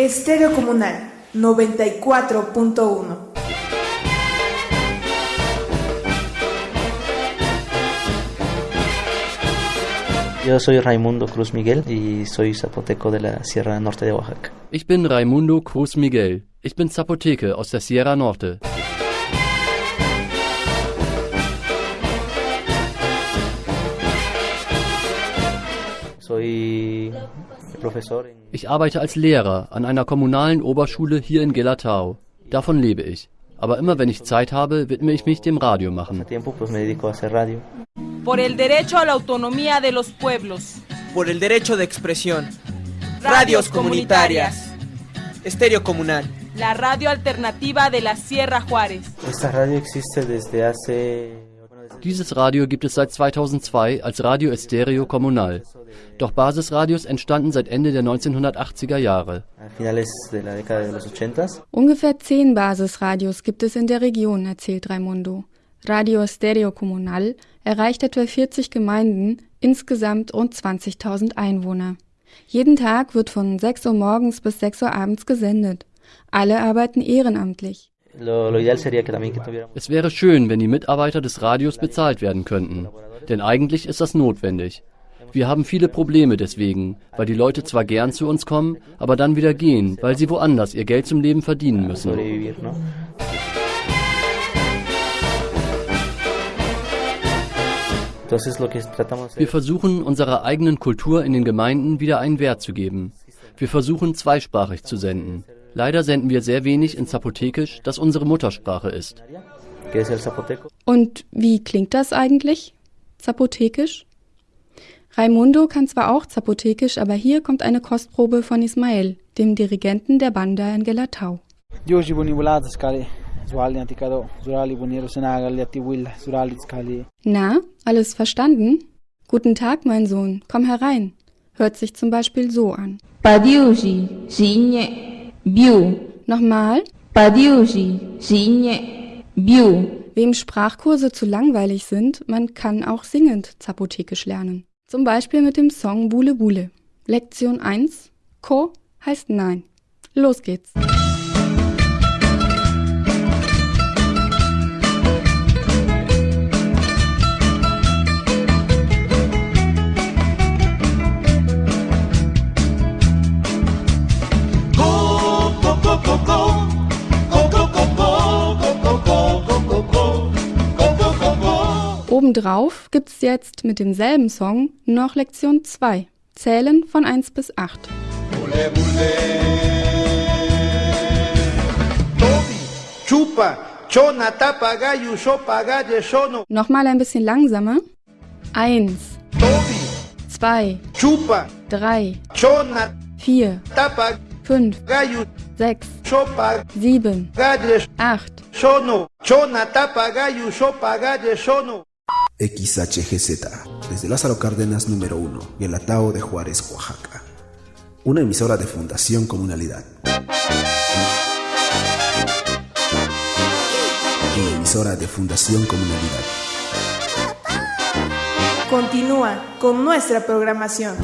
Estéreo Comunal 94.1. Yo soy Raimundo Cruz Miguel y soy zapoteco de la Sierra Norte de Oaxaca. Ich bin Raimundo Cruz Miguel. Ich bin Zapoteke aus der Sierra Norte. Ich arbeite als Lehrer an einer kommunalen Oberschule hier in Gelatao. Davon lebe ich. Aber immer wenn ich Zeit habe, widme ich mich dem Radio machen. pues por el derecho a la autonomía de los pueblos, por el derecho de expresión. Radios comunitarias. Estéreo comunal. la radio alternativa de la Sierra Juárez. Esta radio existe desde hace... Dieses Radio gibt es seit 2002 als Radio Estéreo Kommunal. Doch Basisradios entstanden seit Ende der 1980er Jahre. a finales de la década de los 80 Ungefähr zehn Basisradios gibt es in der Region, erzählt Raimundo. Radio Stereo Comunal erreicht etwa 40 Gemeinden, insgesamt rund 20.000 Einwohner. Jeden Tag wird von 6 Uhr morgens bis 6 Uhr abends gesendet. Alle arbeiten ehrenamtlich. Es wäre schön, wenn die Mitarbeiter des Radios bezahlt werden könnten. Denn eigentlich ist das notwendig. Wir haben viele Probleme deswegen, weil die Leute zwar gern zu uns kommen, aber dann wieder gehen, weil sie woanders ihr Geld zum Leben verdienen müssen. Wir versuchen, unserer eigenen Kultur in den Gemeinden wieder einen Wert zu geben. Wir versuchen, zweisprachig zu senden. Leider senden wir sehr wenig in Zapotekisch, das unsere Muttersprache ist. Und wie klingt das eigentlich? Zapotekisch? Raimundo kann zwar auch Zapotekisch, aber hier kommt eine Kostprobe von Ismael, dem Dirigenten der Banda in Gelatau. Na, alles verstanden? Guten Tag, mein Sohn, komm herein. Hört sich zum Beispiel so an. Biu. Nochmal, Padiushi, Shinye, Biu. wem Sprachkurse zu langweilig sind, man kann auch singend Zapotekisch lernen. Zum Beispiel mit dem Song Bule Bule. Lektion 1, Ko heißt Nein. Los geht's. Obendrauf gibt's jetzt mit demselben Song noch Lektion 2. Zählen von 1 bis 8. Chupa, chona, tapa, gallo, sopa, galle, sono. Nochmal ein bisschen langsamer. 1, Tobi, 2, chupa, 3, chona, 4, tapa, 5, gallo, 6, sopa, 7, galle, 8. XHGZ, desde Lázaro Cárdenas número 1, Guelatao de Juárez, Oaxaca. Una emisora de Fundación Comunalidad. Una emisora de Fundación Comunalidad. Continúa con nuestra programación.